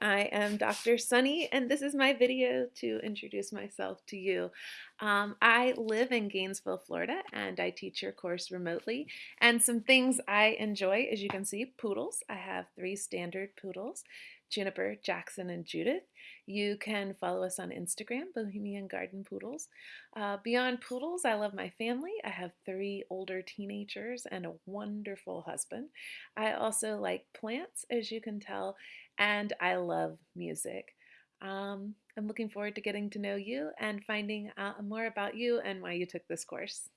I am Dr. Sunny, and this is my video to introduce myself to you. Um, I live in Gainesville, Florida, and I teach your course remotely. And some things I enjoy, as you can see, poodles. I have three standard poodles. Juniper, Jackson, and Judith. You can follow us on Instagram, Bohemian Garden Poodles. Uh, beyond poodles, I love my family. I have three older teenagers and a wonderful husband. I also like plants, as you can tell, and I love music. Um, I'm looking forward to getting to know you and finding out more about you and why you took this course.